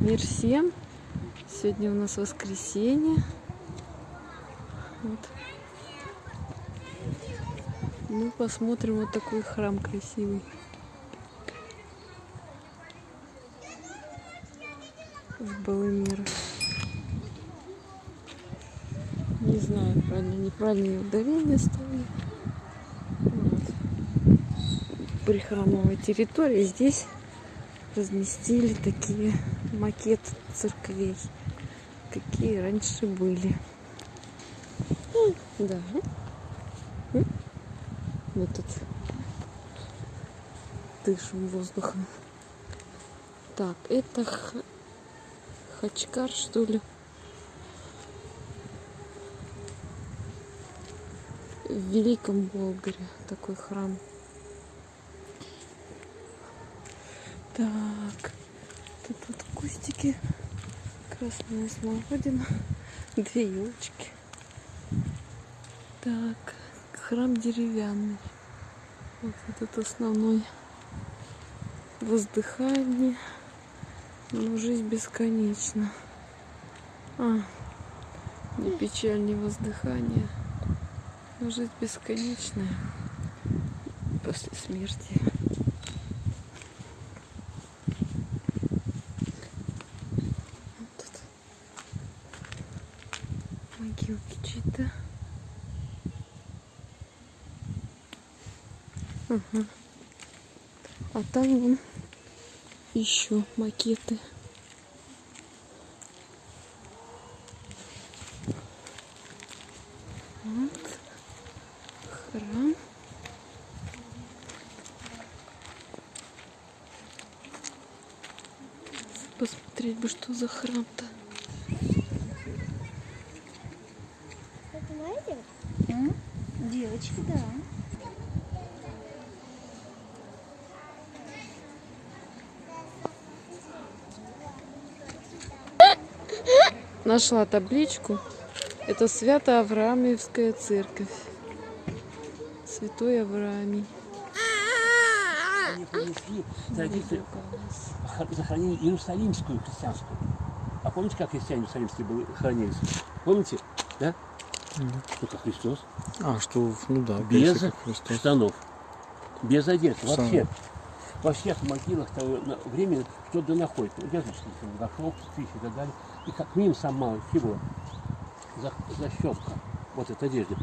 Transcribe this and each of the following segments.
Мир всем! Сегодня у нас воскресенье. Вот. Ну, посмотрим вот такой храм красивый. В Балымира. Не знаю, правильно, неправильное ударение ставлю. Вот. Прихрамовая территория. Здесь разместили такие макет церквей, какие раньше были. Да. Мы тут дышим воздухом. Так, это. Хачкар, что ли? В Великом Болгаре такой храм. Так, тут вот кустики, красная смородина, две елочки. Так, храм деревянный. Вот этот основной воздыхание. Но жизнь бесконечна. А, не печаль, не воздыхание. Но жизнь бесконечная после смерти. Ага. А там вон еще макеты. Вот. Храм. Посмотреть бы, что за храм-то. Девочки, да. Нашла табличку. Это Свято-Авраамьевская церковь. Святой Авраамий. Они принесли традицию захоронения иерусалимскую христианскую. А помните, как христиане иерусалимские были, хоронились? Помните? Да? Только Христос. А, что, ну да, Без Христос. штанов. Без одежды. Вообще. Во всех могилах того времени что-то находит. Языческих горшок, спичь и так далее. И как минимум сам малый всего. За, защелка. Вот эта одежда.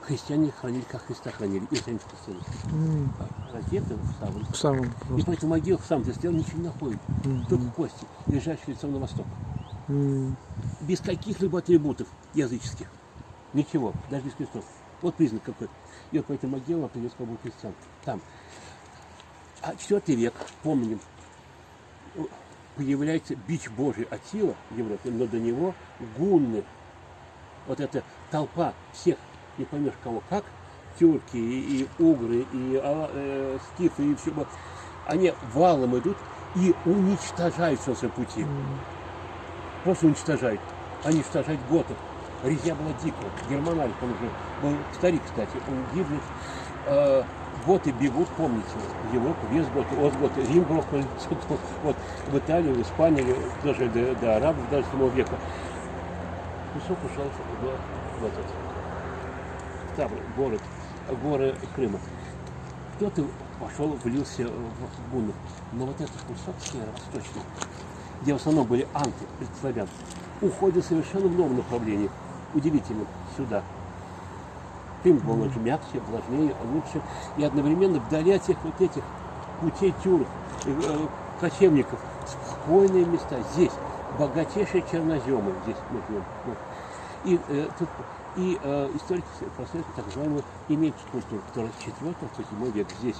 Христиане хранили, как Христа хранили. И сами христиане. М, Раздеты в самом. В самом И поэтому могилах сам ты сделал ничего не находит. М, Только кости, лежащие лицом на восток. м, без каких-либо атрибутов языческих. Ничего, даже без крестов. Вот признак какой. И вот по этой могиле например, был христиан. Там. А четвертый век, помним, появляется бич Божий Атила в Европе, но до него гунны. Вот эта толпа всех, не поймешь кого как, тюрки и, и угры, и а, э, скифы, и все. Они валом идут и уничтожают все своем пути просто уничтожают. Они уничтожают готов. Резня была дикая. Германаль, он уже был старик, кстати, он гибнет. Э, готы бегут, помните, Европу, весь год, от готы, Рим грохнули, вот, в Италию, в Испанию, даже до, до арабов, даже 7 века. Кусок ушел в, в этот, Ставр, город, горы Крыма. Кто-то пошел, влился в гуннов. Но вот этот кусок северо-восточный, где в основном были анты, предславян, уходят совершенно в новом направлении. Удивительно, сюда. Был лучше, мягче, влажнее, лучше. И одновременно вдали от всех вот этих путей тюрок, э, кочевников, спокойные места. Здесь богатейшие черноземы, здесь мы живем. И, э, тут, и э, историки проследуют так называемую имеющую культуру, которая с 4 по 7 век здесь.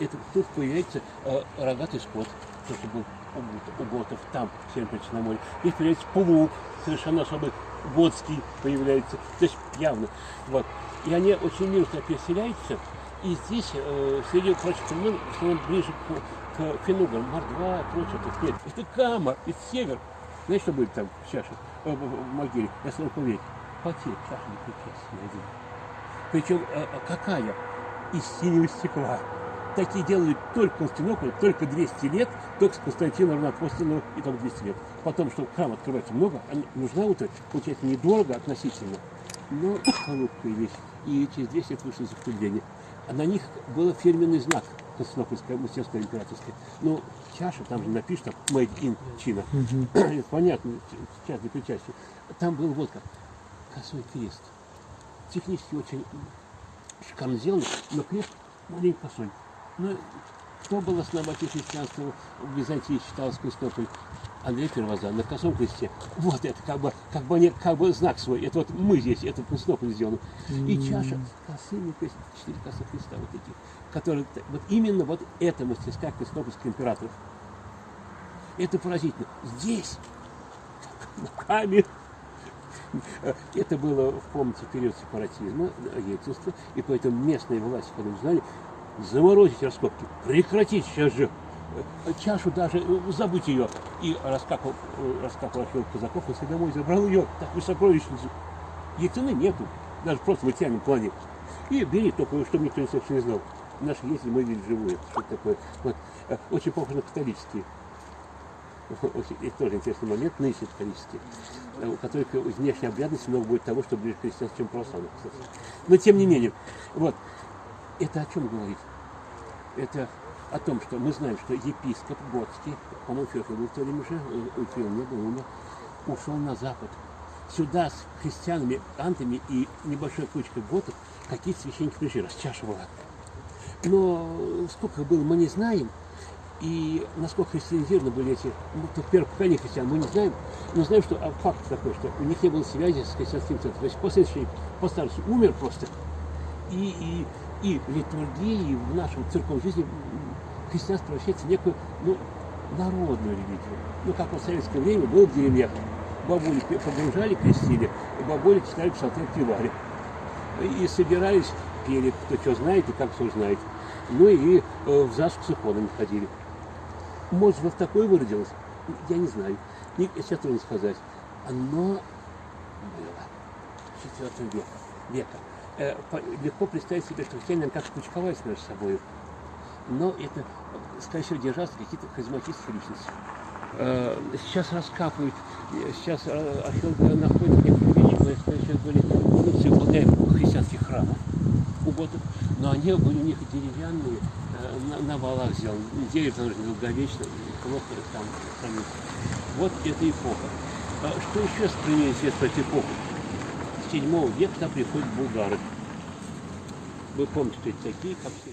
Это, тут появляется э, рогатый скот, то, что был у, у готов там, в Северном море. Здесь появляется плуг, совершенно особый готский появляется, то есть явно. Вот. И они очень мирно переселяются, и здесь, э, среди прочих племен, в основном ближе к, к финугам, мордва, прочее, тут нет. Это Кама, это север. Знаете, что будет там в чаше, э, в, могиле, я смогу поверить? Потек, чаша не один. Причем э, какая? Из синего стекла. такие делали только в Константинополе, только 200 лет, только с Константина Равнопостольного и только 200 лет. Потом, что храм открывается много, а нужна вот это, получается, недорого относительно, но холодная вещь. И через 200 лет вышло закрепление. А на них был фирменный знак Константинопольская, мастерская, императорская. Ну, чаша, там же напишет, там, made in China. Понятно, часть для причастия. Там был вот как, косой крест. Технически очень шикарно сделано, но крест маленько косой. Ну, кто был основатель христианства в Византии, считалось Константинополь? Андрей Первозан на косом кресте. Вот это как бы, как бы, не, как бы знак свой. Это вот мы здесь, это в Константинополе сделано. И чаша косыми, четыре косых креста вот этих, которые, вот именно вот эта мастерская Константинопольских императоров. Это поразительно. Здесь, руками, это было, помните, период сепаратизма, ельцинства, и поэтому местные власти, когда узнали, заморозить раскопки, прекратить сейчас же чашу даже, э, забыть ее. И раскапал, э, раскапал археолог казаков, и домой забрал ее, такую сокровищницу. Ей цены нету, даже просто в материальном плане. И бери только, чтобы никто не не знал. Наши ездили, мы видели живую, что такое. Вот. Э, Очень похоже на католические. Очень- Это тоже интересный момент, нынешние католические, э, у которых из внешней обрядности много будет того, что ближе к христианству, чем православных, кстати. Но тем не менее, вот, это о чем говорит? Это о том, что мы знаем, что епископ Готский, по-моему, Феофил был в то время уже, э, не был, умер, ушел на запад. Сюда с христианами, антами и небольшой кучкой готов какие-то священники пришли, была. Но сколько было, мы не знаем. И насколько христианизированы были эти, ну, то первое поколение христиан, мы не знаем. Но знаем, что а, факт такой, что у них не было связи с христианским центром. То есть после священник по старости умер просто. И, и, и в литургии, и в нашем церковной жизни христианство превращается в некую ну, народную религию. Ну, как в советское время было в деревнях. Бабули погружали, крестили, и бабули читали псалтырь пивали. И собирались, пели, кто что знает и как все знает. Ну и э, в ЗАГС с иконами ходили. Может, вот такое выродилось? Я не знаю. Не, сейчас трудно сказать. Оно было в IV веке. века. Э, по- легко представить себе, что христиане как кучковались между собой. Но это, скорее всего, держатся какие-то харизматические личности. Э, Сейчас раскапывают, сейчас э, археологи находят некоторые вещи, которые сейчас были эволюции благодаря христианских храмов у готов, но они были у них деревянные, э, на, на валах сделаны. Дерево там же долговечно, плохо там хранится. Вот эта эпоха. А Что еще сохранилось известно эту эпоху? С 7 века приходят булгары. Вы помните, что это такие, как все.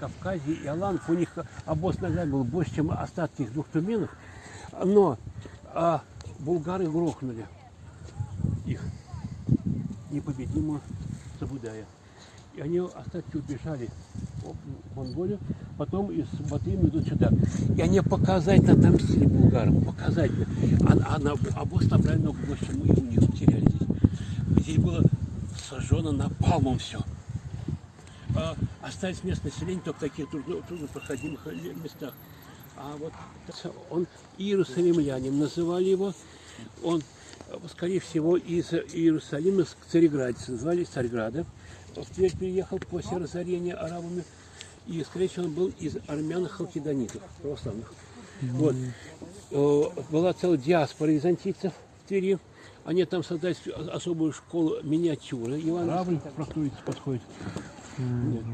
и Закавказье, и Аланов, у них обоз нога был больше, чем остатки их двух туменов, но а, булгары грохнули их непобедимо Сабудая. И они остатки убежали в Монголию, потом из Батыми идут сюда. И они показательно отомстили булгарам, показательно. А, а на, обоз набрали много больше, чем у них теряли здесь. Здесь было сожжено напалмом все а, остались местное население только в таких трудно, труднопроходимых местах. А вот он Иерусалимлянин называли его. Он, скорее всего, из Иерусалима с Цареградица, называли Царьграда. В Тверь переехал после разорения арабами. И, скорее всего, он был из армян халкидонитов, православных. Вот. Э, Была целая диаспора византийцев в Твери. Они там создали особую школу миниатюры. Иван простой подходит. Нет.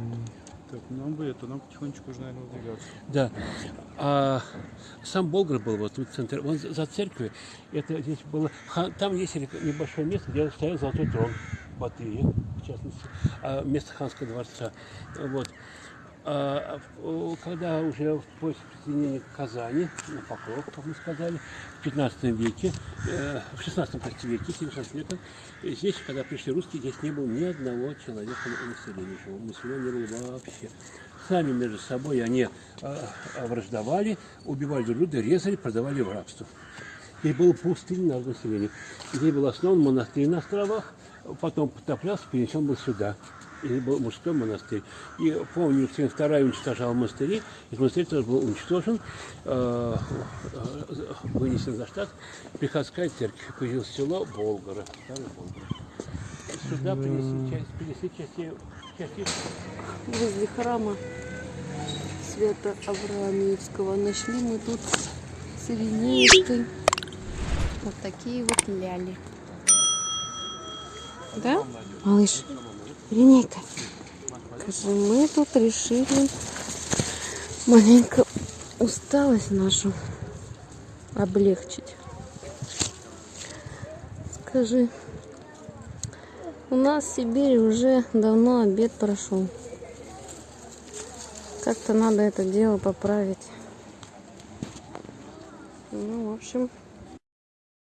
Так, нам бы это, нам потихонечку уже, наверное, выдвигаться. Да. А сам Болгар был вот тут в центре, вон за церковью. Это здесь было. Там есть небольшое место, где стоял золотой трон Батыя, в частности, а, место ханского дворца. Вот. А, в- когда уже после присоединения к Казани, на Покров, как мы сказали, в 15 веке, э, в 16 прости, веке, 17 века, здесь, когда пришли русские, здесь не было ни одного человека на населения. Населения не было вообще. Сами между собой они э, враждовали, убивали друг друга, резали, продавали в рабство. И было пустынь народное население. Здесь был основан монастырь на островах, потом потоплялся, перенесен был сюда. И был мужской монастырь. И помню, Екатерина II уничтожал монастыри, и монастырь тоже был уничтожен, э, э, вынесен за штат. Приходская церковь, появилось село Болгара, старый Болгар. Сюда принесли часть, принесли части, части Возле храма Свято Авраамиевского нашли мы тут с Иринеечкой вот такие вот ляли. Да, малыш? Иринейка, скажи, мы тут решили маленько усталость нашу облегчить. Скажи, у нас в Сибири уже давно обед прошел. Как-то надо это дело поправить. Ну, в общем,